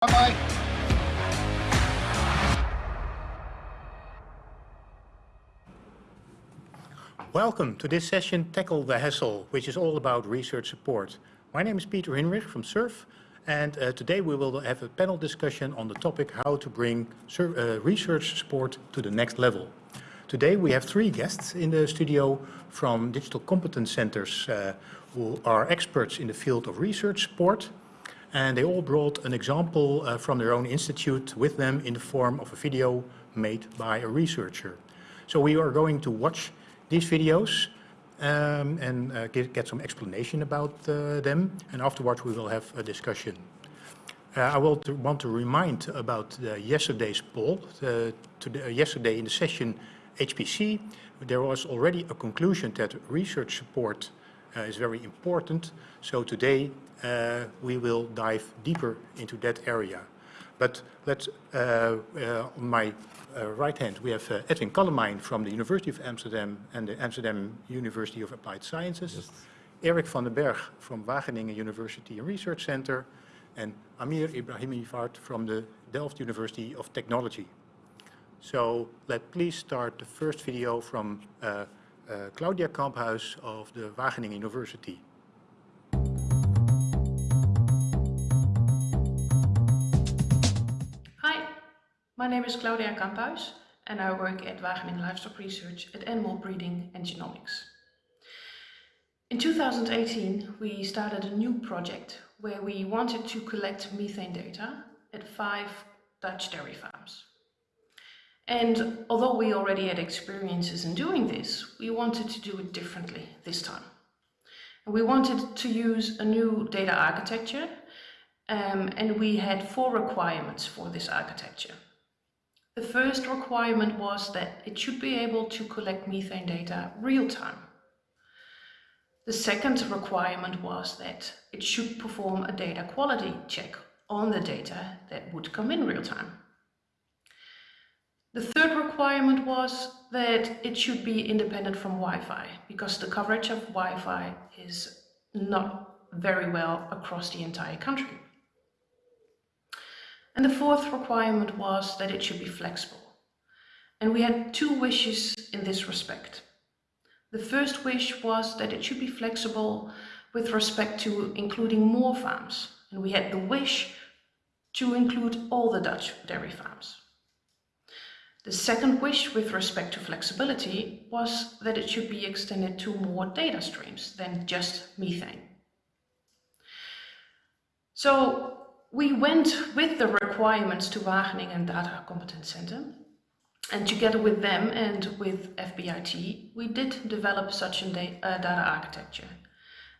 Bye-bye. Welcome to this session, Tackle the Hassle, which is all about research support. My name is Peter Hinrich from SURF, and uh, today we will have a panel discussion on the topic how to bring uh, research support to the next level. Today we have three guests in the studio from digital competence centers uh, who are experts in the field of research support. And they all brought an example uh, from their own institute with them in the form of a video made by a researcher. So we are going to watch these videos um, and uh, get, get, some explanation about uh, them. And afterwards we will have a discussion. Uh, I will to want to remind about yesterday's poll. Uh, yesterday in the session HPC, there was already a conclusion that research support is very important. So today uh, we will dive deeper into that area. But let's, uh, uh on my uh, right hand, we have uh, Edwin Kallemijn from the University of Amsterdam and the Amsterdam University of Applied Sciences. Yes. Erik van den Berg from Wageningen University and Research Center. And Amir Ibrahimivart from the Delft University of Technology. So let please start the first video from uh, uh, Eh, Claudia Kamphuis of the Wageningen University. Hi, my name is Claudia Kamphuis and I work at Wageningen Livestock Research at Animal Breeding and Genomics. In 2018 we started a new project where we wanted to collect methane data at five Dutch dairy farms. And although we already had experiences in doing this, we wanted to do it differently this time. We wanted to use a new data architecture um, and we had four requirements for this architecture. The first requirement was that it should be able to collect methane data real time. The second requirement was that it should perform a data quality check on the data that would come in real time. The third requirement was that it should be independent from Wi-Fi because the coverage of Wi-Fi is not very well across the entire country. And the fourth requirement was that it should be flexible. And we had two wishes in this respect. The first wish was that it should be flexible with respect to including more farms. And we had the wish to include all the Dutch dairy farms. The second wish with respect to flexibility was that it should be extended to more data streams than just methane. So we went with the requirements to Wageningen Data Competence Center and together with them and with FBIT, we did develop such a uh, data architecture.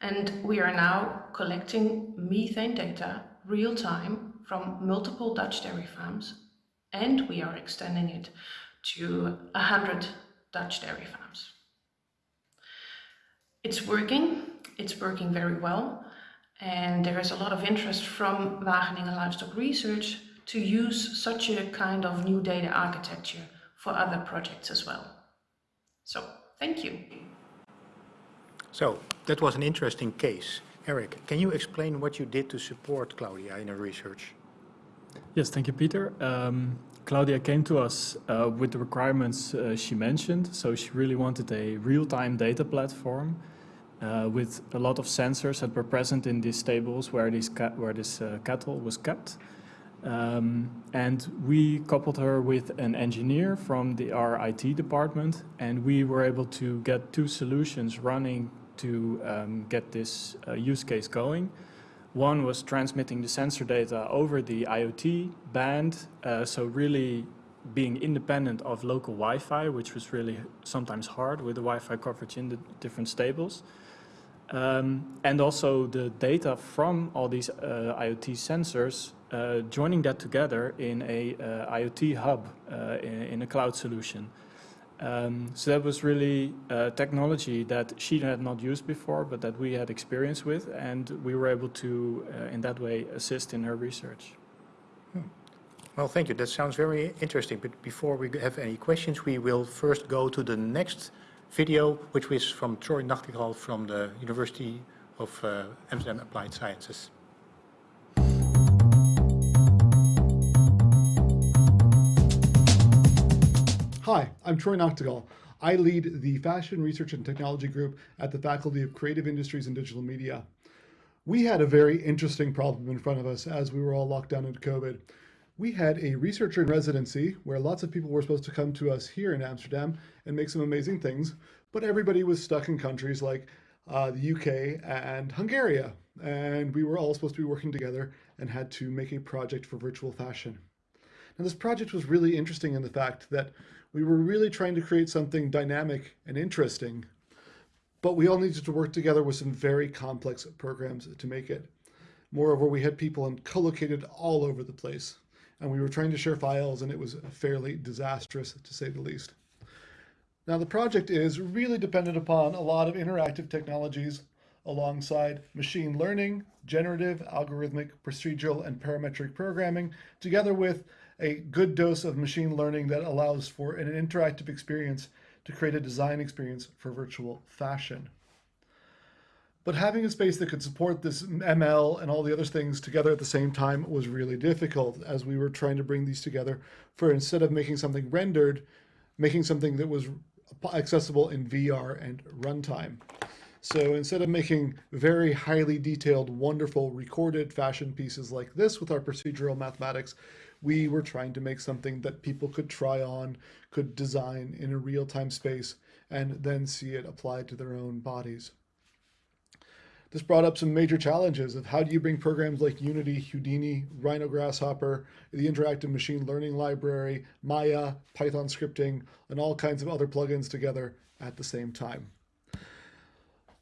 And we are now collecting methane data real time from multiple Dutch dairy farms and we are extending it to 100 Dutch dairy farms. It's working, it's working very well, and there is a lot of interest from Wageningen Livestock Research to use such a kind of new data architecture for other projects as well. So, thank you. So, that was an interesting case. Eric, can you explain what you did to support Claudia in her research? Yes, thank you, Peter. Um, Claudia came to us uh, with the requirements uh, she mentioned. So she really wanted a real-time data platform uh, with a lot of sensors that were present in these stables where, these where this uh, cattle was kept. Um, and we coupled her with an engineer from the our IT department, and we were able to get two solutions running to um, get this uh, use case going. One was transmitting the sensor data over the IoT band, uh, so really being independent of local Wi-Fi, which was really sometimes hard with the Wi-Fi coverage in the different stables. Um, and also the data from all these uh, IoT sensors, uh, joining that together in a uh, IoT hub uh, in, in, a cloud solution. Um, so that was really uh, technology that she had not used before, but that we had experience with, and we were able to, uh, in that way, assist in her research. Hmm. Well, thank you. That sounds very interesting. But before we have any questions, we will first go to the next video, which is from Troy Nachtigal from the University of uh, Amsterdam Applied Sciences. Hi, I'm Troy Nachtigal. I lead the Fashion Research and Technology Group at the Faculty of Creative Industries and Digital Media. We had a very interesting problem in front of us as we were all locked down into COVID. We had a researcher in residency where lots of people were supposed to come to us here in Amsterdam and make some amazing things, but everybody was stuck in countries like uh, the UK and Hungary. And we were all supposed to be working together and had to make a project for virtual fashion. Now this project was really interesting in the fact that we were really trying to create something dynamic and interesting, but we all needed to work together with some very complex programs to make it. Moreover, we had people co-located all over the place, and we were trying to share files, and it was fairly disastrous, to say the least. Now, the project is really dependent upon a lot of interactive technologies alongside machine learning, generative, algorithmic, procedural, and parametric programming, together with a good dose of machine learning that allows for an interactive experience to create a design experience for virtual fashion. But having a space that could support this ML and all the other things together at the same time was really difficult as we were trying to bring these together for instead of making something rendered, making something that was accessible in VR and runtime. So instead of making very highly detailed, wonderful recorded fashion pieces like this with our procedural mathematics, we were trying to make something that people could try on, could design in a real-time space, and then see it applied to their own bodies. This brought up some major challenges of how do you bring programs like Unity, Houdini, Rhino Grasshopper, the interactive machine learning library, Maya, Python scripting, and all kinds of other plugins together at the same time.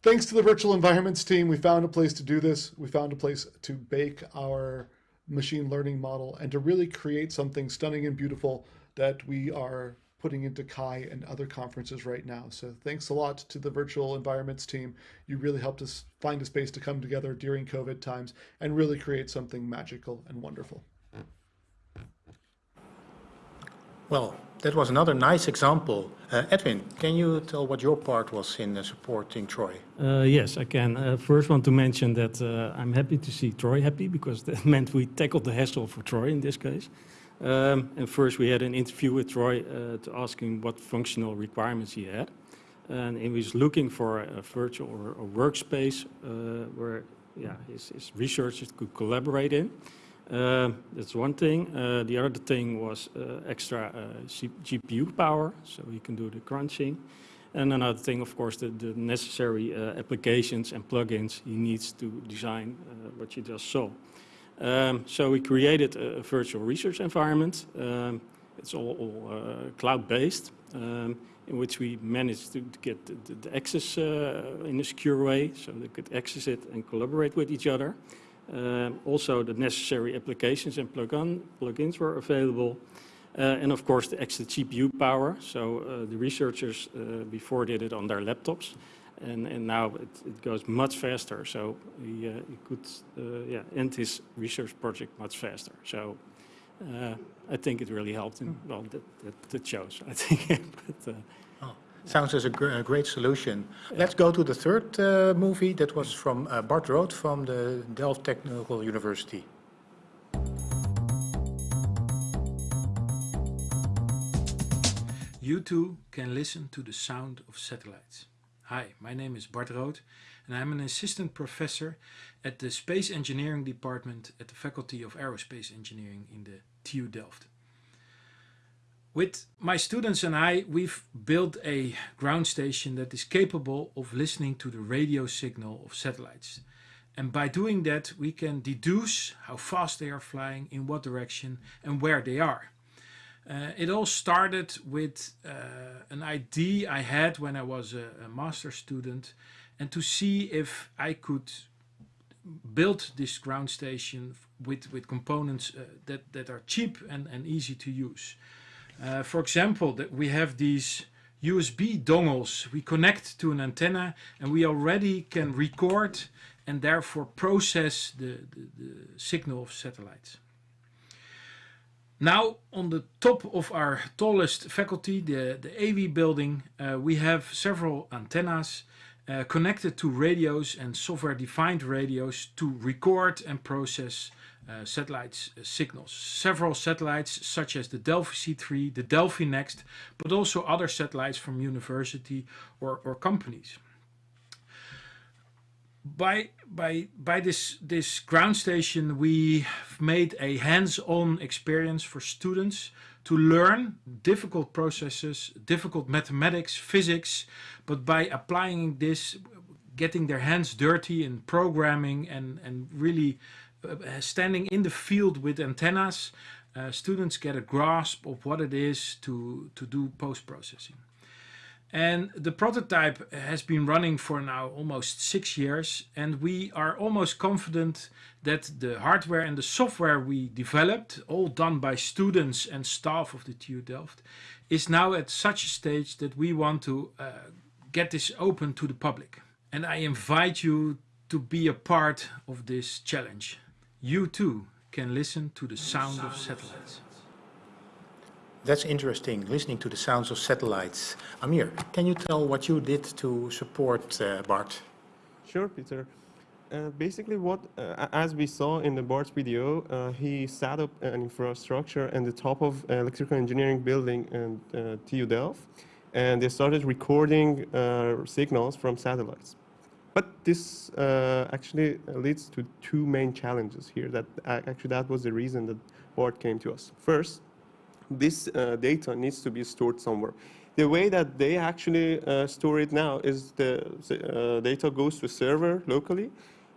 Thanks to the virtual environments team, we found a place to do this. We found a place to bake our machine learning model and to really create something stunning and beautiful that we are putting into CHI and other conferences right now. So thanks a lot to the virtual environments team. You really helped us find a space to come together during COVID times and really create something magical and wonderful. Well, that was another nice example. Uh, Edwin, can you tell what your part was in uh, supporting Troy? Uh, yes, I can. Uh, first want to mention that uh, I'm happy to see Troy happy because that meant we tackled the hassle for Troy in this case. Um, and first we had an interview with Troy uh, to ask him what functional requirements he had. And he was looking for a virtual or a workspace where yeah, his, his researchers could collaborate in. Uh, that's one thing. Uh, the other thing was uh, extra GPU power, so you can do the crunching. And another thing, of course, the, the necessary applications and plugins he needs to design what you just saw. Um, so we created a, a virtual research environment. Um, it's all, all uh, cloud-based, um, in which we managed to, to get the, the access uh, in a secure way, so they could access it and collaborate with each other. Um, also, the necessary applications and plug-in plugins were available. Uh, and of course, the extra GPU power. So uh, the researchers uh, before did it on their laptops. And, and now it, it goes much faster. So he, uh, he could uh, yeah, end his research project much faster. So uh, I think it really helped him. Well, that, that, that shows, I think. but, Sounds as a, gr a great solution. Let's go to the third uh, movie that was from uh, Bart Root from the Delft Technical University. You too can listen to the sound of satellites. Hi, my name is Bart Root and I'm an assistant professor at the Space Engineering Department at the Faculty of Aerospace Engineering in the TU Delft. With my students and I, we've built a ground station that is capable of listening to the radio signal of satellites. And by doing that, we can deduce how fast they are flying, in what direction, and where they are. Uh, it all started with uh, an idea I had when I was a, a master student and to see if I could build this ground station with, with components uh, that, that are cheap and, and easy to use. Uh, for example, that we have these USB dongles. We connect to an antenna and we already can record and therefore process the, the, the signal of satellites. Now on the top of our tallest faculty, the, the AV building, uh, we have several antennas uh, connected to radios and software-defined radios to record and process uh, satellites uh, signals. Several satellites such as the Delfi C3, the Delfi-n3Xt, but also other satellites from university or, or companies. By, by, by this, this ground station, we made a hands-on experience for students to learn difficult processes, difficult mathematics, physics, but by applying this, getting their hands dirty in programming and, and really standing in the field with antennas, uh, students get a grasp of what it is to, to do post-processing. And the prototype has been running for now almost six years, and we are almost confident that the hardware and the software we developed, all done by students and staff of the TU Delft, is now at such a stage that we want to uh, get this open to the public. And I invite you to be a part of this challenge. You too can listen to the sound of satellites. That's interesting, listening to the sounds of satellites. Amir, can you tell what you did to support uh, Bart? Sure, Peter. Uh, basically, what uh, as we saw in the Bart video, uh, he set up an infrastructure at the top of electrical engineering building in uh, TU Delft, and they started recording uh, signals from satellites. But this actually leads to two main challenges here. That actually that was the reason that Bart came to us. First, this uh, data needs to be stored somewhere. The way that they actually uh, store it now is the uh, data goes to a server locally,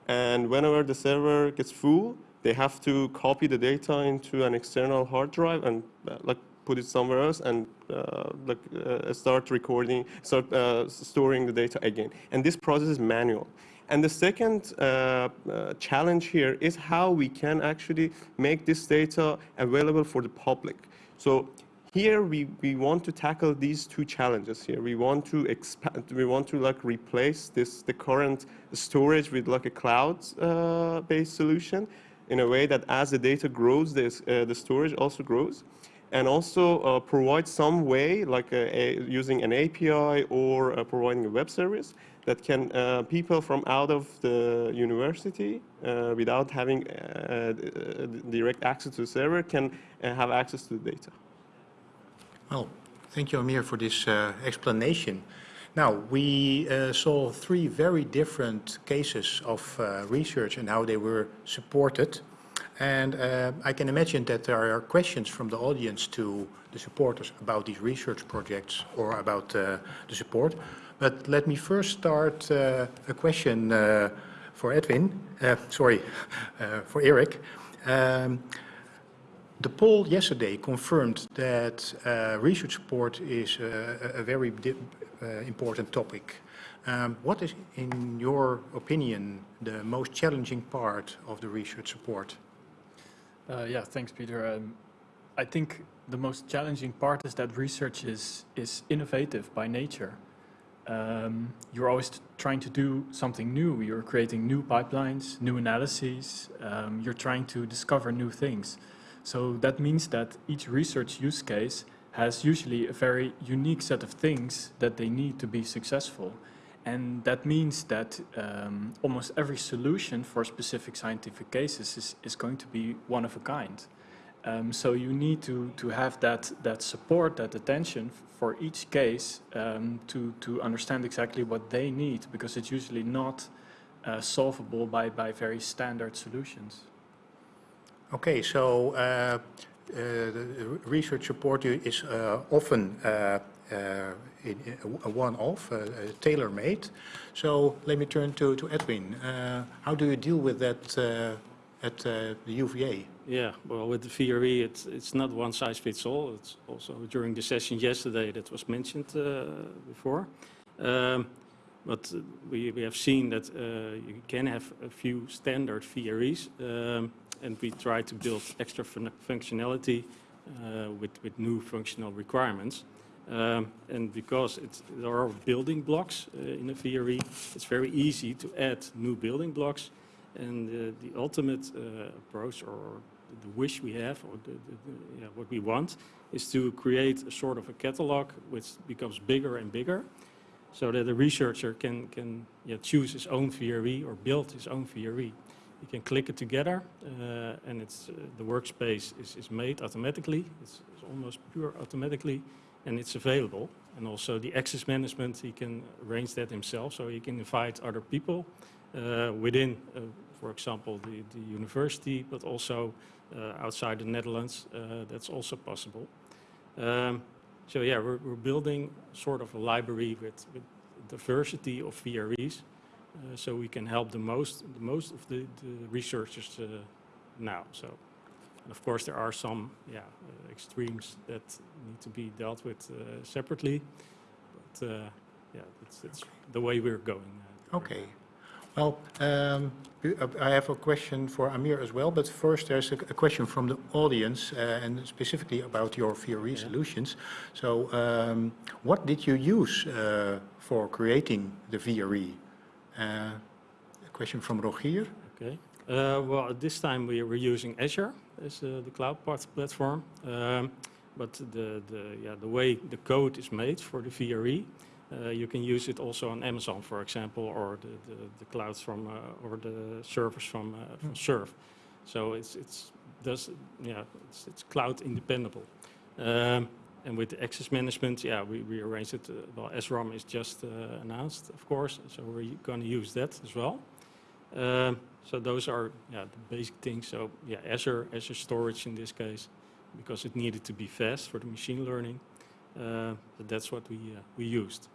and whenever the server gets full, they have to copy the data into an external hard drive and uh, like put it somewhere else and uh, like uh, start recording, start storing the data again. And this process is manual. And the second uh, uh, challenge here is how we can actually make this data available for the public. So here we, we want to tackle these two challenges here. We want to expand, we want to like replace this, the current storage with like a cloud-based uh, solution in a way that as the data grows, this, uh, the storage also grows. And also uh, provide some way, like a, a, using an API or uh, providing a web service that can uh, people from out of the university uh, without having uh, direct access to the server can have access to the data. Well, thank you, Amir, for this uh, explanation. Now, we uh, saw three very different cases of uh, research and how they were supported. And uh, I can imagine that there are questions from the audience to the supporters about these research projects or about uh, the support. But let me first start uh, a question for Edwin, sorry, for Eric. Um, the poll yesterday confirmed that uh, research support is uh, a very uh, important topic. Um, what is, in your opinion, the most challenging part of the research support? Uh, yeah, thanks, Peter. Um, I think the most challenging part is that research is, is innovative by nature. Um, you're always trying to do something new. You're creating new pipelines, new analyses. Um, you're trying to discover new things. So that means that each research use case has usually a very unique set of things that they need to be successful. And that means that um, almost every solution for specific scientific cases is, is going to be one of a kind. Um, so you need to, to have that, that support, that attention for each case um, to, to understand exactly what they need because it's usually not uh, solvable by, by very standard solutions. Okay, so uh, uh, research support is uh, often uh, a one-off, uh, tailor-made. So let me turn to, to Edwin. how do you deal with that at the UVA? Yeah, well, with the VRE, it's, it's not one size fits all. It's also during the session yesterday that was mentioned before. Um, but we, we have seen that you can have a few standard VREs. Um, and we try to build extra fun functionality uh, with, with new functional requirements. Um, and because there are building blocks uh, in a VRE, it's very easy to add new building blocks. And uh, the ultimate uh, approach or the wish we have, or the, the, the, yeah, what we want, is to create a sort of a catalog which becomes bigger and bigger. so that a researcher can, can yeah, choose his own VRE or build his own VRE. You can click it together uh, and it's, uh, the workspace is, is made automatically. It's, it's almost pure automatically and it's available. And also the access management, he can arrange that himself. So he can invite other people uh, within, uh, for example, the, the university, but also uh, outside the Netherlands. Uh, that's also possible. Um, so yeah, we're, we're building sort of a library with, with diversity of VREs. Uh, so we can help the most, the most of the, the researchers now. So, and of course, there are some, yeah, uh, extremes that need to be dealt with uh, separately. But uh, yeah, it's, it's the way we're going. uh, Okay. Well, um, I have a question for Amir as well, but first there's a, a question from the audience uh, and specifically about your VRE solutions. So um, what did you use uh, for creating the VRE? Uh, a question from Rogier. Okay. Uh, well, at this time we were using Azure as uh, the cloud part platform, um, but the, the, yeah, the way the code is made for the VRE, uh, you can use it also on Amazon, for example, or the, the, the clouds from, uh, or the servers from, uh, from Surf. So it's, it's, does, yeah, it's, it's cloud independent. Um, and with the access management, yeah, we, we arranged it. Uh, well, SRAM is just uh, announced, of course, so we're going to use that as well. Um, so those are yeah, the basic things. So yeah, Azure, Azure storage in this case, because it needed to be fast for the machine learning. Uh, but that's what we uh, we used.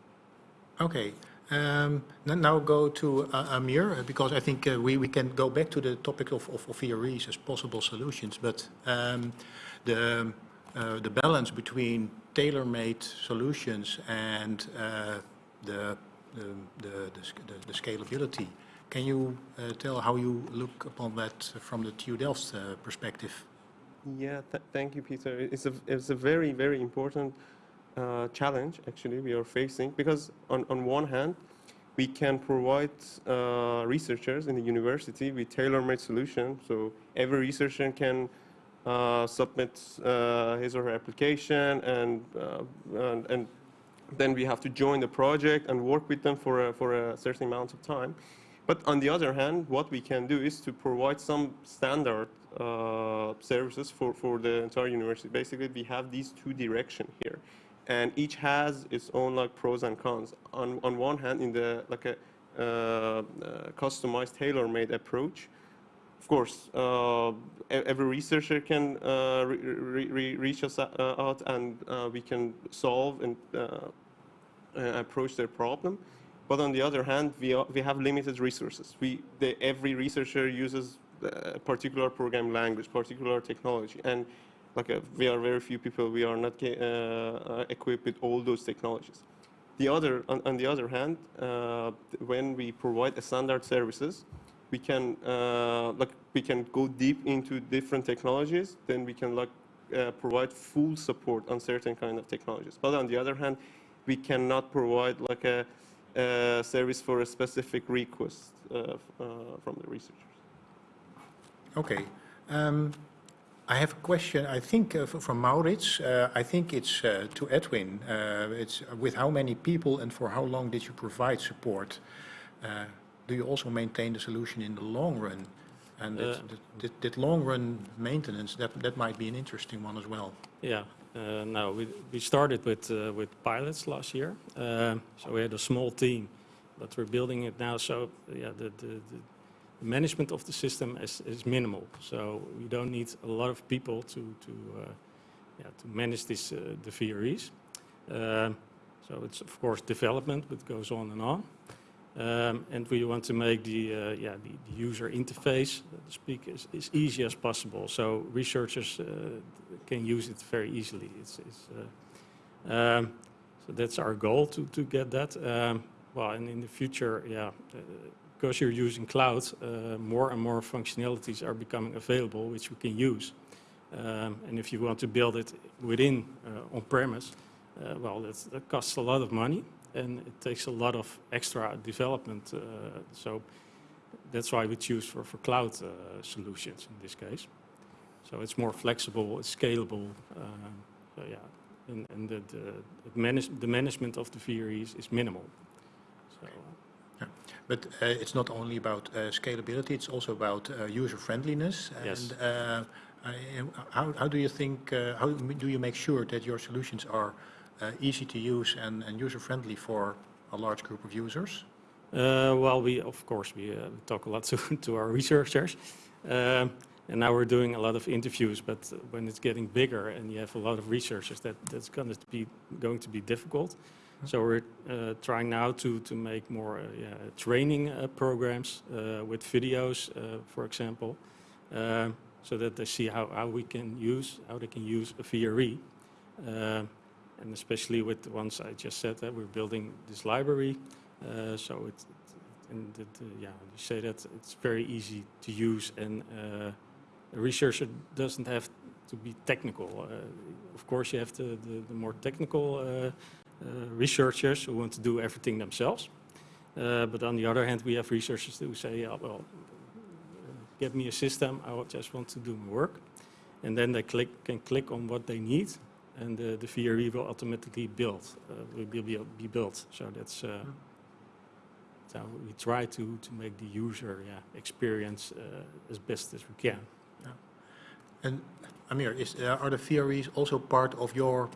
Okay. Um, now go to uh, Amir, uh, because I think uh, we, we can go back to the topic of, of, of VREs as possible solutions, but um, the, uh, the balance between tailor-made solutions and uh, the, the, the- the scalability, can you uh, tell how you look upon that from the TU Delft uh, perspective? Yeah, th- thank you, Peter. It's a, it's a very, very important uh, challenge, actually, we are facing because, on, on one hand, we can provide uh, researchers in the university with tailor-made solutions, So every researcher can uh, submit uh, his or her application, and, and and then we have to join the project and work with them for a, for a certain amount of time. But on the other hand, what we can do is to provide some standard uh, services for, for the entire university. Basically, we have these two direction here, and each has its own like pros and cons. On on one hand, in the like a uh, uh, customized, tailor-made approach, of course, uh, every researcher can uh, re- re- reach us uh, out, and uh, we can solve and uh, uh, approach their problem. But on the other hand, we, are, we have limited resources. We, the, every researcher uses a particular program language, particular technology, and like uh we are very few people. We are not uh, uh, equipped with all those technologies. The other, on, on the other hand, uh, when we provide a standard services, we can uh, like we can go deep into different technologies. Then we can like uh, provide full support on certain kind of technologies. But on the other hand, we cannot provide like a, a service for a specific request uh, uh, from the researchers. Okay. Um, I have a question, I think, uh, from Maurits. Uh, I think it's uh, to Edwin. Uh, It's with how many people and for how long did you provide support? Uh, Do you also maintain the solution in the long run? And that- Uh, that- that that long-run maintenance, that that might be an interesting one as well. Yeah. Uh, no, we, we started with, uh, with pilots last year. Um, so we had a small team, but we're building it now. So yeah, the, the, the management of the system is, is minimal. So we don't need a lot of people to, to, uh, yeah, to manage this, uh, the VREs. Um, so it's of course development, but goes on and on. Um, and we want to make the, uh, yeah, the, the user interface, to speak, as, as easy as possible. So researchers uh, can use it very easily. It's, it's, uh, um, so that's our goal to, to get that. Um, well, and in the future, yeah, uh, because you're using cloud, uh, more and more functionalities are becoming available, which we can use. Um, and if you want to build it within uh, on-premise, uh, well, that costs a lot of money and it takes a lot of extra development. Uh, so that's why we choose for, for cloud uh, solutions in this case. So it's more flexible, it's scalable. Um, so yeah, and, and the, the, manage, the management of the VREs is minimal. So, Yeah. But uh, it's not only about uh, scalability, it's also about uh, user friendliness. Yes. And uh, I- how, how do you think, uh, how do you make sure that your solutions are uh, easy to use and, and user friendly for a large group of users? Uh, well, we of course we uh, talk a lot to, to our researchers, um, and now we're doing a lot of interviews. But when it's getting bigger and you have a lot of researchers, that that's going to be going to be difficult. So we're uh, trying now to to make more uh, yeah, training uh, programs uh, with videos, uh, for example, so that they see how, how we can use how they can use a VRE. Uh, and especially with the ones I just said, that we're building this library uh, so it's, it, and the, the, yeah, you say that it's very easy to use, and uh, a researcher doesn't have to be technical. Uh, of course, you have the, the, the more technical uh, uh, researchers who want to do everything themselves. Uh, but on the other hand, we have researchers who say, yeah, well, uh, give me a system, I just want to do my work. And then they click, can click on what they need, and uh, the VRE will automatically build, uh, will be, be, be built. So that's uh, so we try to, to make the user yeah, experience uh, as best as we can. And Amir, is, uh, are the VREs also part of your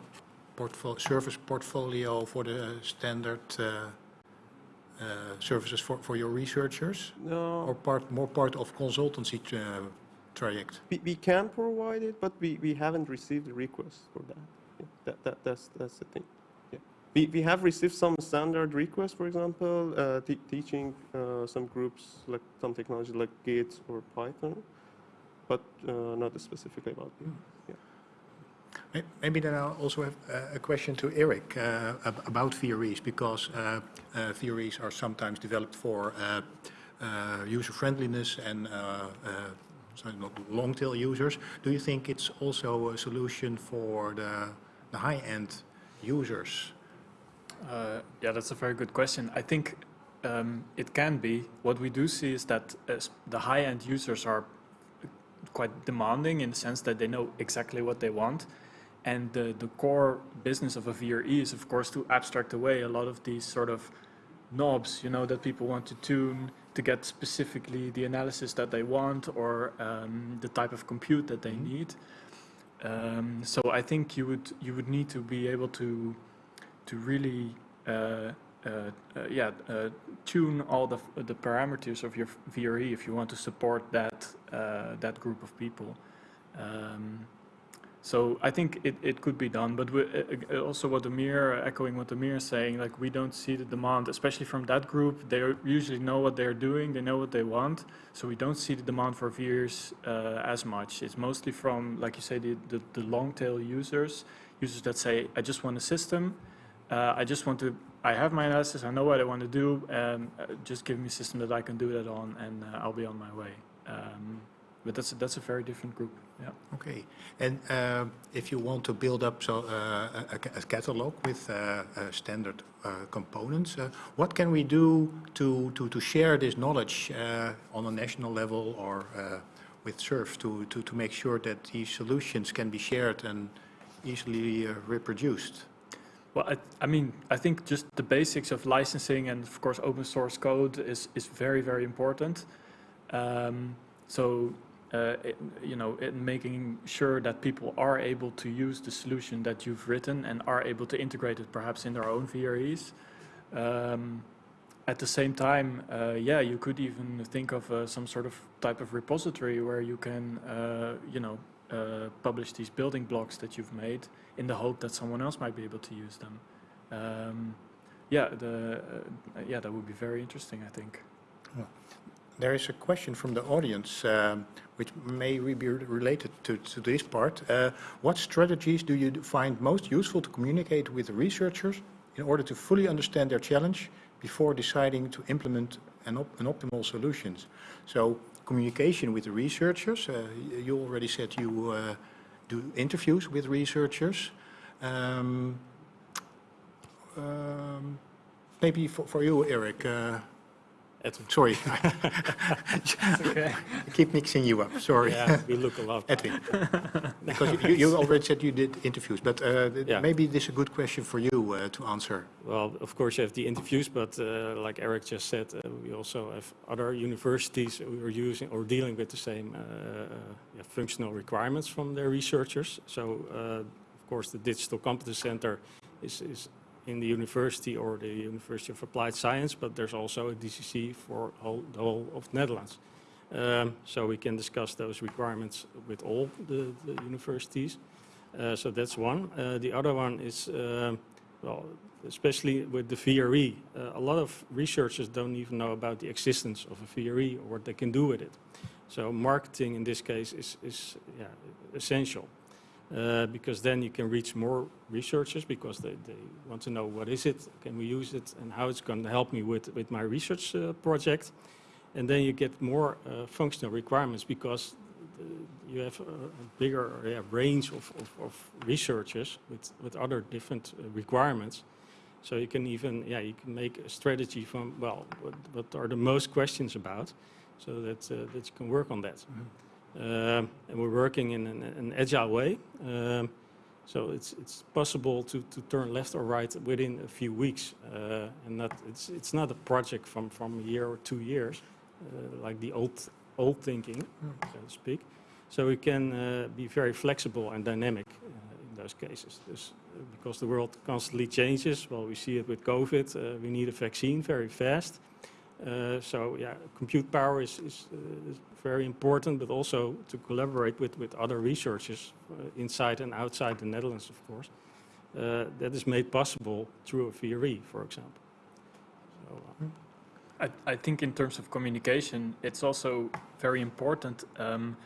portfolio, service portfolio for the standard uh, uh, services for, for your researchers? No, Or part, more part of consultancy uh, traject? we, we can provide it, but we, we haven't received a request for that. Yeah, that, that that's that's the thing. Yeah, we, we have received some standard requests, for example, uh, te- teaching uh, some groups like some technology like Git or Python, but uh, not specifically about it. May- Maybe then I'll also have a question to Eric uh, about VREs, because uh, uh, VREs are sometimes developed for uh, uh, user friendliness and uh, so not long-tail users. Do you think it's also a solution for the the high-end users? Uh, yeah, that's a very good question. I think um, it can be. What we do see is that uh, the high-end users are quite demanding in the sense that they know exactly what they want. And the, the core business of a VRE is, of course, to abstract away a lot of these sort of knobs, you know, that people want to tune to get specifically the analysis that they want or um, the type of compute that they need. Um, so I think you would you would need to be able to to really uh, uh, uh, yeah uh, tune all the the parameters of your VRE if you want to support that uh, that group of people. Um, so I think it, it could be done, but we, uh, uh, also what Amir, echoing what Amir is saying, like we don't see the demand, especially from that group. They usually know what they're doing, they know what they want, so we don't see the demand for VRs uh, as much. It's mostly from, like you say, the, the, the long tail users, users that say, I just want a system, uh, I just want to, I have my analysis, I know what I want to do, uh, just give me a system that I can do that on, and uh, I'll be on my way. Um, but that's a, that's a very different group. Yeah. Okay. And uh, if you want to build up so uh, a, a- catalog with uh, uh, standard uh, components, uh, what can we do to, to, to share this knowledge uh, on a national level or uh, with SURF to, to, to make sure that these solutions can be shared and easily uh, reproduced? Well, I, I mean, I think just the basics of licensing and of course open source code is, is very, very important. Um, so, uh, it, you know, making sure that people are able to use the solution that you've written and are able to integrate it perhaps in their own VREs. Um, at the same time, uh, yeah, you could even think of uh, some sort of type of repository where you can, uh, you know, uh, publish these building blocks that you've made in the hope that someone else might be able to use them. Um, yeah, the, yeah, that would be very interesting, I think. There is a question from the audience, um, which may be related to, to this part. Uh, what strategies do you find most useful to communicate with researchers in order to fully understand their challenge before deciding to implement an, op- an optimal solutions? So communication with the researchers, uh, you already said you uh, do interviews with researchers. Um, um, maybe for, for you, Eric, uh, Edwin. Sorry. okay. I keep mixing you up, sorry. Yeah, we look a lot. Edwin. Because you, you already said you did interviews, but uh, Yeah. maybe this is a good question for you uh, to answer. Well, of course, you have the interviews, but uh, like Eric just said, uh, we also have other universities who are using or dealing with the same uh, uh, yeah, functional requirements from their researchers. So, uh, of course, the Digital Competence Center is, is in the university or the University of Applied Science, but there's also a DCC for whole, the whole of Netherlands. Um, so we can discuss those requirements with all the, the universities. Uh, so that's one. Uh, the other one is, um, well, especially with the VRE, uh, a lot of researchers don't even know about the existence of a VRE or what they can do with it. So marketing in this case is, is yeah, essential. Uh, because then you can reach more researchers because they, they want to know what is it, can we use it, and how it's going to help me with, with my research uh, project. And then you get more uh, functional requirements because you have a, bigger yeah, range of, of, of researchers with, with other different uh, requirements. So you can even, yeah, you can make a strategy from, well, what, what are the most questions about, so that, uh, that you can work on that. Um, and we're working in an, an agile way. Um, so it's, it's possible to, to turn left or right within a few weeks. Uh, and not, it's, it's not a project from, from a year or two years, uh, like the old, old thinking, so to speak. So we can uh, be very flexible and dynamic uh, in those cases. Because the world constantly changes, well, we see it with COVID, uh, we need a vaccine very fast. Uh, so yeah, compute power is, is, uh, is very important, but also to collaborate with, with other researchers uh, inside and outside the Netherlands, of course. Uh, that is made possible through a VRE, for example. So, uh, I, I think in terms of communication, it's also very important um,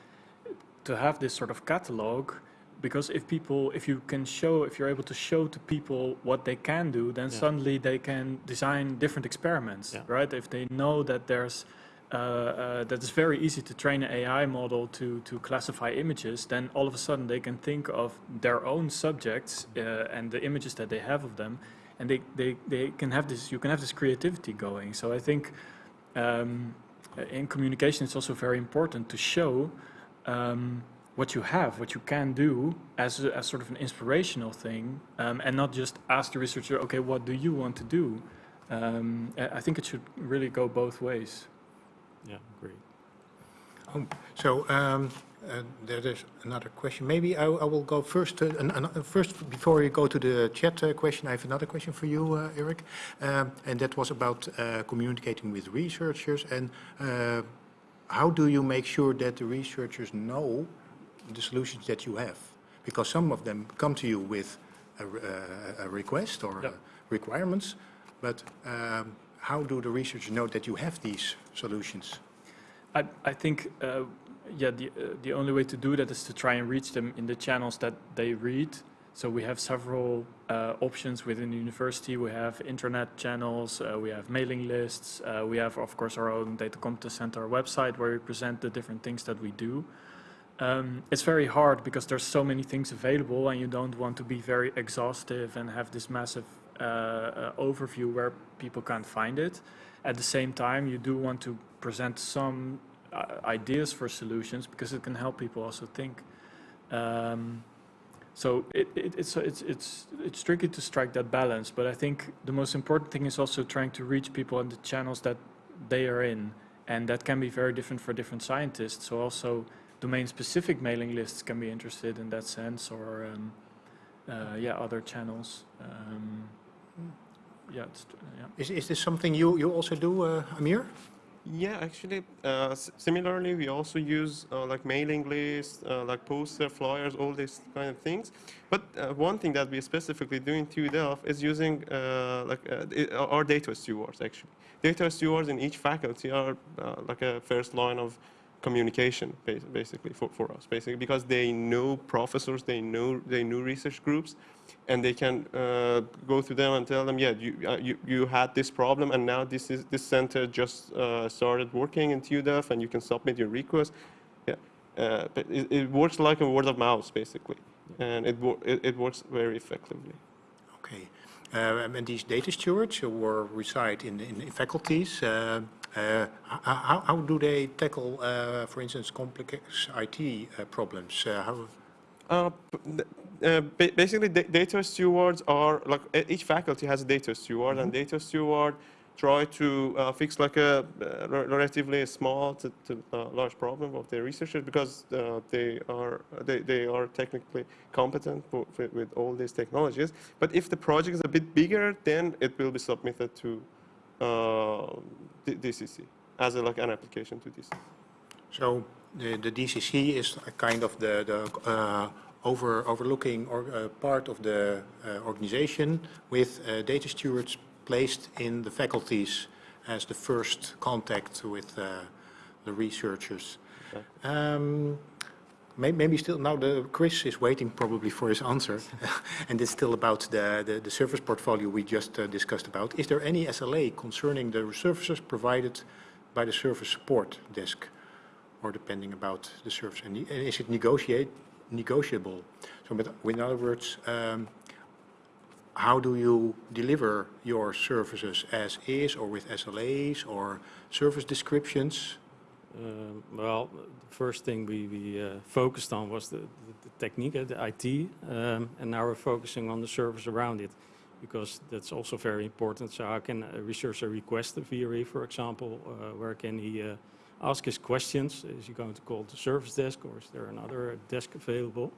to have this sort of catalog because if people, if you can show, if you're able to show to people what they can do, then Yeah. suddenly they can design different experiments, Yeah. right? If they know that there's uh, uh, that it's very easy to train an AI model to to classify images, then all of a sudden they can think of their own subjects uh, and the images that they have of them, and they, they, they can have this. You can have this creativity going. So I think um, in communication, it's also very important to show um, what you have, what you can do as, a, as sort of an inspirational thing, um, and not just ask the researcher, okay, what do you want to do? Um, I I think it should really go both ways. yeah, great. Um, So um, uh, there is another question. Maybe I, I will go first. To, an, an, first, before you go to the chat uh, question, I have another question for you, uh, Eric, um, and that was about uh, communicating with researchers and uh, how do you make sure that the researchers know the solutions that you have? Because some of them come to you with a, uh, a request or Yep. requirements, but um, how do the researchers know that you have these solutions? I, I think, uh, yeah, the, uh, the only way to do that is to try and reach them in the channels that they read. So we have several uh, options within the university. We have internet channels, uh, we have mailing lists, uh, we have, of course, our own data competence center website where we present the different things that we do. Um, it's very hard because there's so many things available and you don't want to be very exhaustive and have this massive uh, uh, overview where people can't find it. At the same time, you do want to present some uh, ideas for solutions because it can help people also think. Um, so it, it, it's, it's, it's, it's tricky to strike that balance, but I think the most important thing is also trying to reach people in the channels that they are in. And that can be very different for different scientists. So also domain-specific mailing lists can be interested in that sense, or um, uh, yeah, other channels. Um, yeah, it's, yeah. Is, is this something you, you also do, uh, Amir? Yeah, actually, uh, s- similarly, we also use uh, like mailing lists, uh, like poster, flyers, all these kind of things. But uh, one thing that we specifically do in TU Delft is using uh, like uh, our data stewards. Actually, data stewards in each faculty are uh, like a first line of communication, basically for, for us, basically because they know professors, they know they know research groups, and they can uh, go to them and tell them, yeah, you, uh, you, you had this problem, and now this is this center just uh, started working in TU Delft, and you can submit your request. Yeah, uh, but it, it works like a word of mouth, basically, and it, it, it works very effectively. Okay. Uh, and these data stewards who were reside in, in, in faculties, uh, how, how do they tackle, uh, for instance, complex IT uh, problems? Uh, how, Uh, uh, basically, data stewards are like each faculty has a data steward, and data steward try to uh, fix like a uh, relatively small to, to uh, large problem of their researchers because uh, they are they, they are technically competent for, for, with all these technologies. But if the project is a bit bigger, then it will be submitted to uh, DCC as a, like an application to DCC. so the, the DCC is a kind of the, the uh, over, overlooking or, uh, part of the uh, organization with uh, data stewards placed in the faculties as the first contact with uh, the researchers. Um, may- Maybe still, now the, Chris is waiting probably for his answer, and it's still about the, the, the service portfolio we just uh, discussed about. Is there any SLA concerning the services provided by the service support desk, or depending about the service? And and is it negotiate, negotiable? So, but in other words, um, how do you deliver your services as is, or with SLAs, or service descriptions? Um, Well, the first thing we we uh, focused on was the the the technique, the IT, um, and now we're focusing on the service around it, because that's also very important. So how can a researcher request a VRE, for example? Uh, Where can he uh, ask his questions? Is he going to call the service desk, or is there another desk available?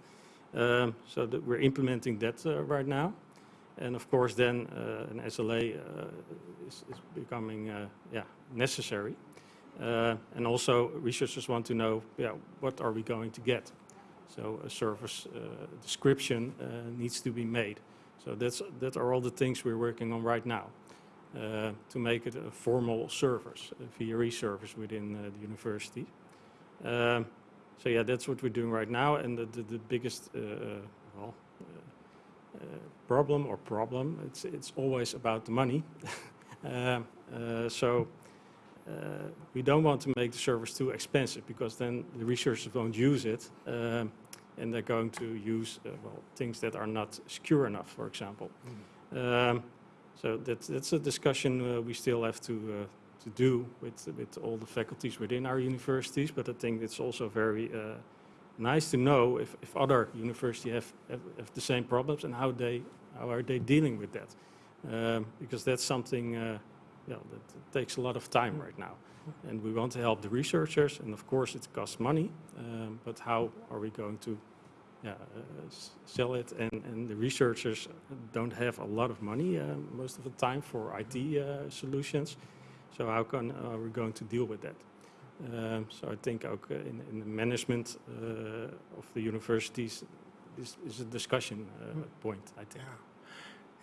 Um, So that we're implementing that uh, right now. And of course, then an SLA is is becoming, yeah, necessary. Uh, And also, researchers want to know, yeah, what are we going to get? So a service uh, description uh, needs to be made. So that's, that are all the things we're working on right now uh, to make it a formal service, a VRE service within uh, the university. Um, So yeah, that's what we're doing right now. And the, the, the biggest, uh, well, problem or problem, it's, it's always about the money. Um, So uh, we don't want to make the service too expensive because then the researchers won't use it um, and they're going to use uh, well things that are not secure enough, for example. Um, so that's that's a discussion uh, we still have to uh, to do with with all the faculties within our universities. But I think it's also very uh, nice to know if, if other universities have, have have the same problems and how they how are they dealing with that, um, because that's something. Uh, yeah, that takes a lot of time right now. And we want to help the researchers, and of course it costs money, um, but how are we going to yeah, uh, sell it? And, and the researchers don't have a lot of money uh, most of the time for IT uh, solutions. So how can, are we going to deal with that? Um, so I think ook, uh, in, in the management uh, of the universities, this is a discussion uh, point, I think. Yeah.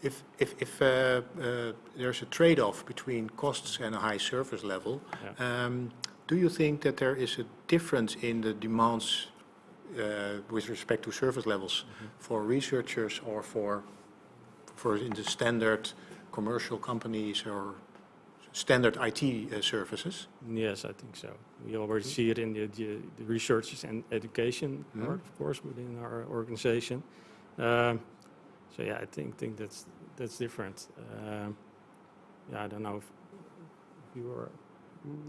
If, if, if uh, uh, there's a trade-off between costs and a high service level, Yeah. um, do you think that there is a difference in the demands uh, with respect to service levels for researchers or for, for in the standard commercial companies or standard IT uh, services? Yes, I think so. We already see it in the, the, the research and education Mhm. part, of course, within our organization. Um, so yeah, I think think that's that's different. Um, yeah, I don't know if you are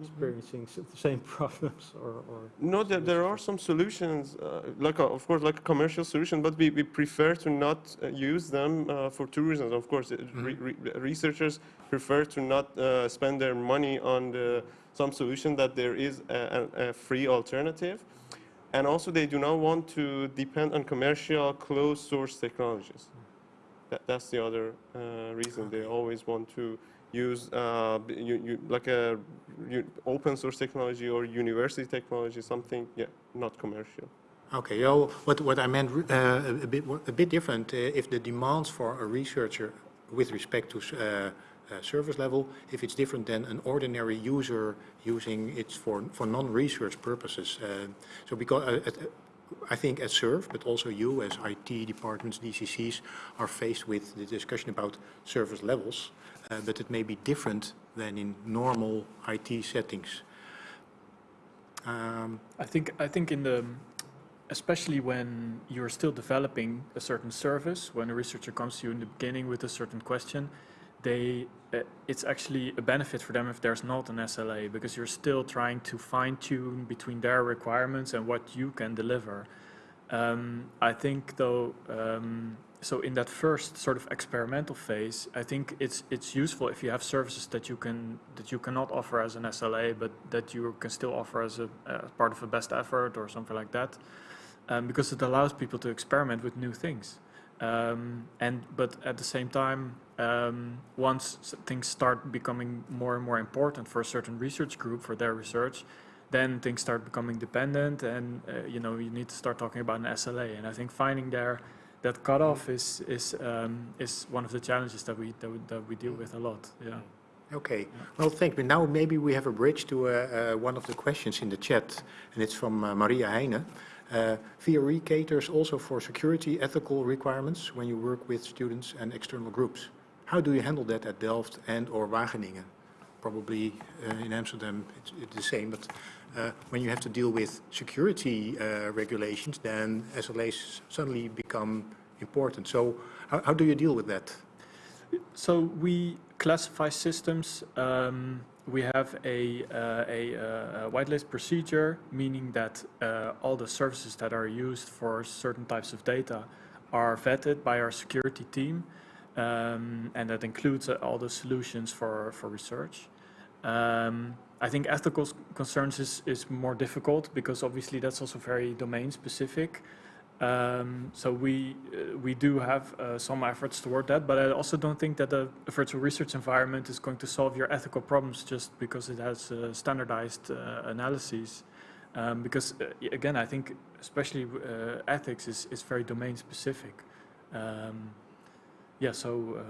experiencing the same problems or. or No, there, there are some solutions, uh, like a, of course, like a commercial solution, but we, we prefer to not uh, use them uh, for two reasons. Of course, uh, re- re- researchers prefer to not uh, spend their money on the, some solution that there is a, a, a free alternative, and also they do not want to depend on commercial closed source technologies. That, that's the other uh, reason they always want to use uh, you, you, like a open source technology or university technology, something yeah, not commercial. Okay, well, what, what I meant uh, a bit a bit different, uh, if the demands for a researcher with respect to uh, uh, service level, if it's different than an ordinary user using it for, for non-research purposes. Uh, So because, uh, I think as SURF, but also you as IT departments, DCCs, are faced with the discussion about service levels, uh, but it may be different than in normal IT settings. Um, I think I think in the especially when you're still developing a certain service, when a researcher comes to you in the beginning with a certain question, they it's actually a benefit for them if there's not an SLA because you're still trying to fine tune between their requirements and what you can deliver. Um, I think though, um, so in that first sort of experimental phase, I think it's it's useful if you have services that you can that you cannot offer as an SLA, but that you can still offer as a as part of a best effort or something like that, um, because it allows people to experiment with new things. Um, and but at the same time, um, once things start becoming more and more important for a certain research group for their research, then things start becoming dependent, and uh, you know you need to start talking about an SLA. And I think finding there that cutoff is is um, is one of the challenges that we that we, that we deal with a lot. Yeah. Okay, well, thank you. Now maybe we have a bridge to uh, uh, one of the questions in the chat, and it's from uh, Maria Heine. Uh, VRE caters also for security ethical requirements when you work with students and external groups. How do you handle that at Delft and or Wageningen? Probably uh, in Amsterdam it's, it's the same, but uh, when you have to deal with security uh, regulations, then SLAs suddenly become important. So how, how do you deal with that? So we classify systems. Um, we have a, uh, a, uh, a whitelist procedure, meaning that uh, all the services that are used for certain types of data are vetted by our security team, um, and that includes uh, all the solutions for, for research. Um, I think ethical concerns is, is more difficult because obviously that's also very domain specific. Um, so we uh, we do have uh, some efforts toward that, but I also don't think that a, a virtual research environment is going to solve your ethical problems just because it has uh, standardized uh, analyses. Um, because uh, again, I think especially uh, ethics is, is very domain specific. Um, yeah, so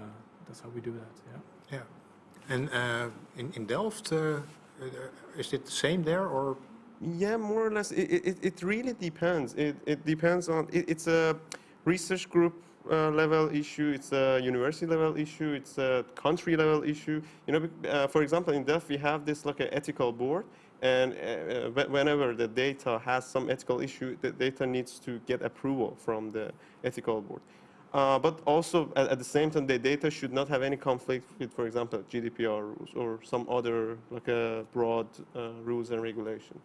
that's how we do that. Yeah. Yeah. And in, in Delft, is it the same there or? Yeah, more or less. It, it, it really depends. It, it depends on, it, it's a research group uh, level issue, it's a university level issue, it's a country level issue. You know, uh, for example, in Delft, we have this like an ethical board. And uh, uh, whenever the data has some ethical issue, the data needs to get approval from the ethical board. Uh, but also, at, at the same time, the data should not have any conflict with, for example, GDPR rules or some other like a broad uh, rules and regulation.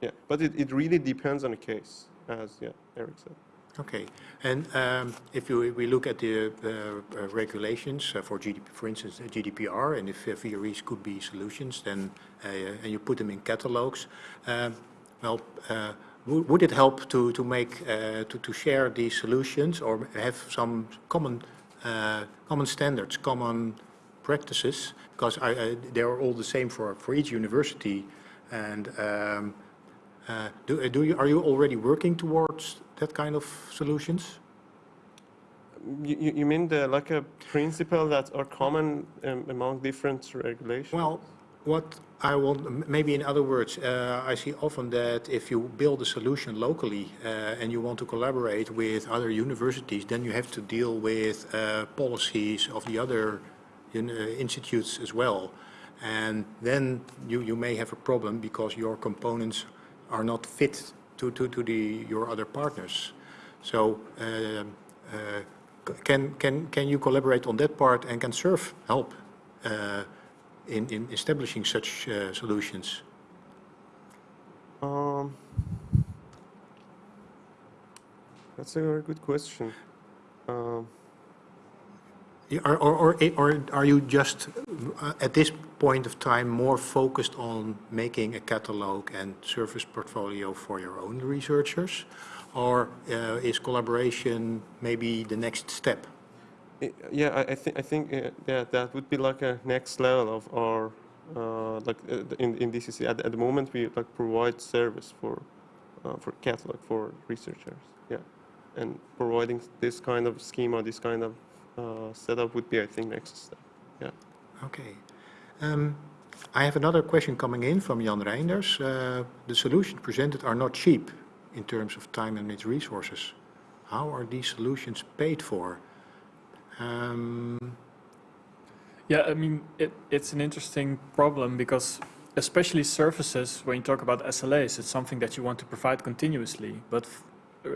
Yeah, but it, it really depends on the case, as yeah, Eric said. Okay. And um, if you, we look at the uh, uh, regulations uh, for GDP, for instance, uh, GDPR, and if uh, VREs could be solutions, then uh, and you put them in catalogs, um, well, uh, would it help to to make uh, to to share these solutions or have some common uh, common standards, common practices? Because I, I, they are all the same for for each university, and um, uh, do, do you, are you already working towards that kind of solutions? You, you mean the like a principle that are common um, among different regulations? Well, what I want, maybe in other words, uh, I see often that if you build a solution locally uh, and you want to collaborate with other universities, then you have to deal with uh, policies of the other uh, institutes as well. And then you, you may have a problem because your components are not fit to, to, to the, your other partners. So um, uh, can, can, can you collaborate on that part and can SURF help uh, in, in establishing such uh, solutions? Um, that's a very good question. Um, Or, or, or, are you just, uh, at this point of time, more focused on making a catalog and service portfolio for your own researchers? Or uh, is collaboration maybe the next step? Yeah, I, I think I think uh, yeah, that would be like a next level of our uh, like uh, in in DCC. At, at the moment, we like provide service for uh, for catalog for researchers. Yeah, and providing this kind of schema, this kind of uh, setup would be, I think, next step. Yeah. Okay. Um, I have another question coming in from Jan Reinders. Uh, The solutions presented are not cheap in terms of time and its resources. How are these solutions paid for? Um, Yeah, I mean, it, it's an interesting problem because especially services, when you talk about SLAs, it's something that you want to provide continuously. But f-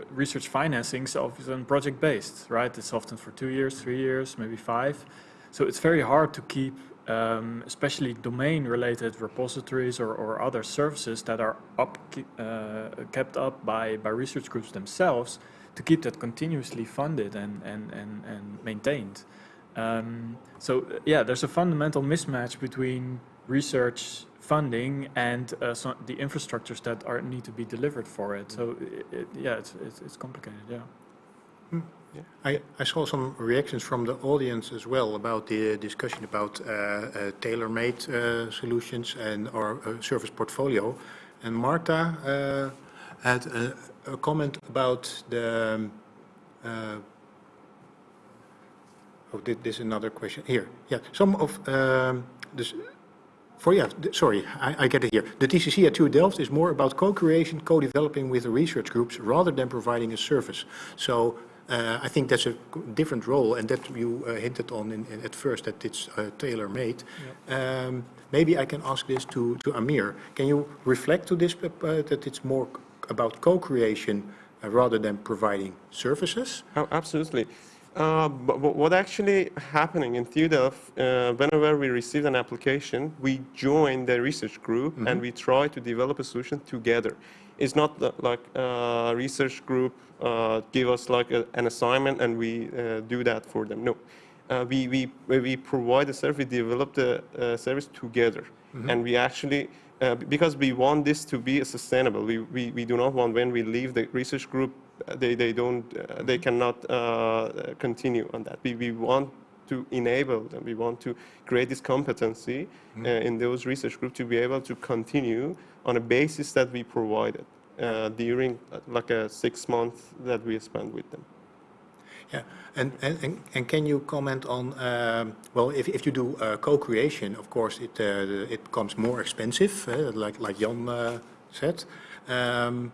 research financing is often project-based, right? It's often for two years, three years, maybe five. So it's very hard to keep, um, especially domain-related repositories or, or other services that are up, uh, kept up by, by research groups themselves, to keep that continuously funded and, and, and, and maintained. Um, so uh, yeah, there's a fundamental mismatch between research funding and uh, so the infrastructures that are need to be delivered for it. So it, it, yeah, it's, it's, it's complicated. Yeah. I, I saw some reactions from the audience as well about the discussion about uh, uh, tailor-made uh, solutions and our uh, service portfolio. And Marta uh, had a, a comment about the. um, Uh, oh, thi- this is another question here. Yeah, some of um, this. For yeah, sorry, I, I get it here. The DCC at TU Delft is more about co-creation, co-developing with the research groups rather than providing a service. So uh, I think that's a different role, and that you uh, hinted on in, in, at first that it's uh, tailor-made. Um, maybe I can ask this to, to Amir. Can you reflect to this uh, that it's more about co-creation uh, rather than providing services? Oh, absolutely. Uh, but what actually happening in TU uh, whenever we receive an application, we join the research group and we try to develop a solution together. It's not the- like a research group uh, give us like a, an assignment and we uh, do that for them. No, uh, we, we, we provide the service, we develop the uh, service together. And we actually, uh, because we want this to be sustainable, we, we, we do not want when we leave the research group, uh, they, they don't, uh, they cannot uh, continue on that. We, we want to enable them, we want to create this competency uh, in those research groups to be able to continue on a basis that we provided uh, during uh, like a six months that we spent with them. Yeah, and, and, and- and can you comment on, um, well, if, if you do uh, co-creation, of course, it, uh, it becomes more expensive, uh, like, like Jan uh, said. Um,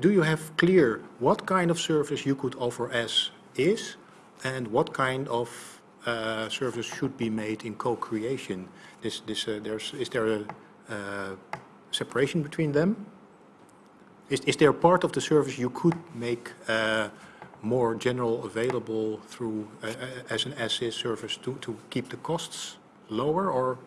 do you have clear what kind of service you could offer as is and what kind of uh, service should be made in co-creation? This, this, uh, there's, is there a uh, separation between them? Is, is there part of the service you could make uh, more general available through, uh, uh, as an as-is service to, to keep the costs lower, or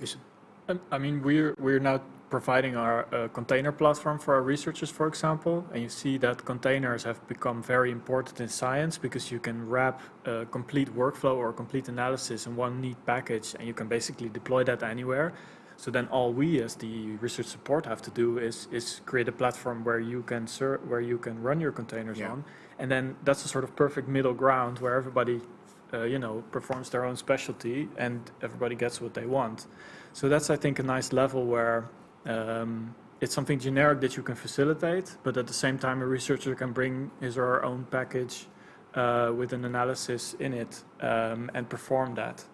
is it? Um, I mean, we're we're now providing our uh, container platform for our researchers, for example, and you see that containers have become very important in science because you can wrap a complete workflow or complete analysis in one neat package, and you can basically deploy that anywhere. So then all we as the research support have to do is is create a platform where you can where you can run your containers Yeah. on, and then that's a sort of perfect middle ground where everybody, uh, you know, performs their own specialty and everybody gets what they want. So that's, I think, a nice level where um, it's something generic that you can facilitate, but at the same time, a researcher can bring his or her own package uh, with an analysis in it um, and perform that.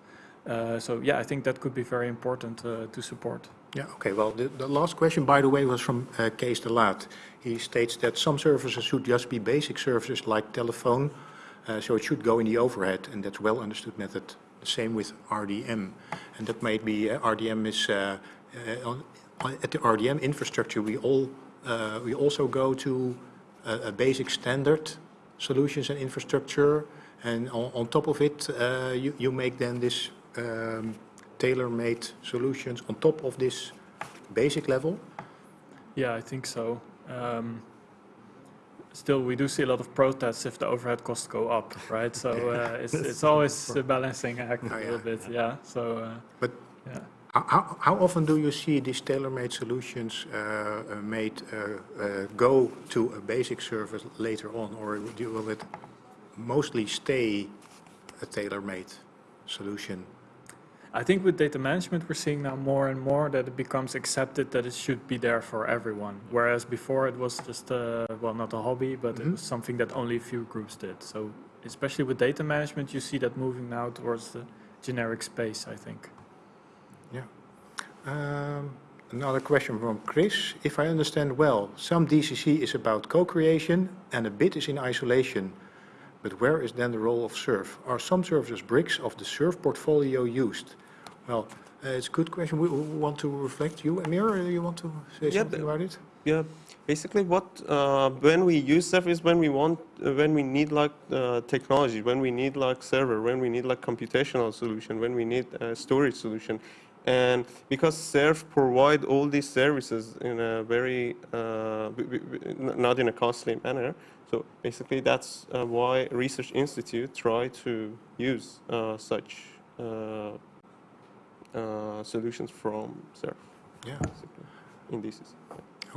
Uh, so yeah, I think that could be very important uh, to support. Yeah, okay, well, the, the last question, by the way, was from uh, Kees de Laat. He states that some services should just be basic services like telephone, uh, so it should go in the overhead, and that's well understood method. The same with RDM, and that might be, uh, RDM is, uh, at the RDM infrastructure, we all, uh, we also go to a, a basic standard solutions and infrastructure, and on, on top of it, uh, you, you make then this um, tailor-made solutions on top of this basic level? Yeah, I think so. Um, still, we do see a lot of protests if the overhead costs go up, right? So uh, it's it's always a balancing act Oh, a little bit, yeah. So uh, But yeah. How- how, often do you see these tailor-made solutions uh, uh, made uh, uh, go to a basic service later on, or do- will it mostly stay a tailor-made solution? I think with data management, we're seeing now more and more that it becomes accepted that it should be there for everyone. Whereas before it was just, a, well, not a hobby, but it Mhm. was something that only a few groups did. So especially with data management, you see that moving now towards the generic space, I think. Um, Another question from Chris. If I understand well, some DCC is about co-creation and a bit is in isolation. But where is then the role of SURF? Are some services bricks of the SURF portfolio used? Well, uh, it's a good question. We we want to reflect. You, Amir, uh, you want to say Yeah, something about it? Yeah, Basically, what uh, when we use SURF is when we want, uh, when we need like uh, technology, when we need like server, when we need like computational solution, when we need a storage solution, and because SURF provide all these services in a very uh, not in a costly manner. So basically, that's uh, why research institute try to use uh, such uh, uh, solutions from SURF. Yeah. basically, in this.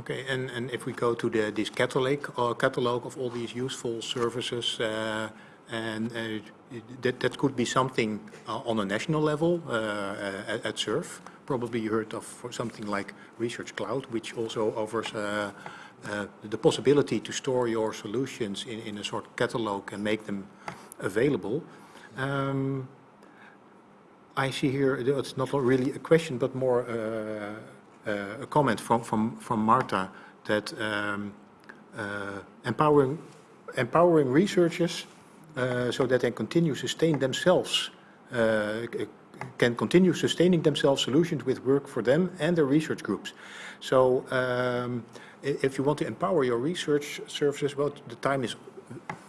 Okay, and, and if we go to the, this catalog, uh, catalog of all these useful services, uh, and uh, that, that could be something uh, on a national level uh, at, at SURF. Probably you heard of something like Research Cloud, which also offers uh, the possibility to store your solutions in, in a sort of catalog and make them available. Um, I see here, it's not really a question, but more uh, uh, a comment from, from, from Marta that um, empowering, empowering researchers so that they continue sustain themselves, uh, can continue sustaining themselves solutions with work for them and their research groups. So um, if you want to empower your research services, well, the time is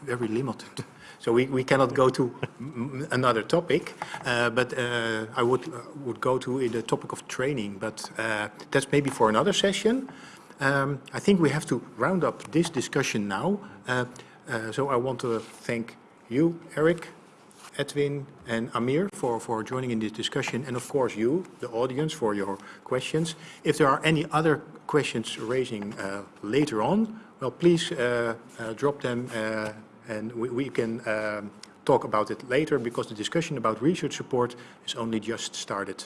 very limited. So we, we cannot go to another topic, uh, but uh, I would, uh, would go to the topic of training, but that's maybe for another session. Um, I think we have to round up this discussion now. So I want to thank you, Eric, Edwin and Amir for, for joining in this discussion, and of course you, the audience, for your questions. If there are any other questions raising uh, later on, well, please uh, uh, drop them uh, and we, we can um, talk about it later because the discussion about research support is only just started.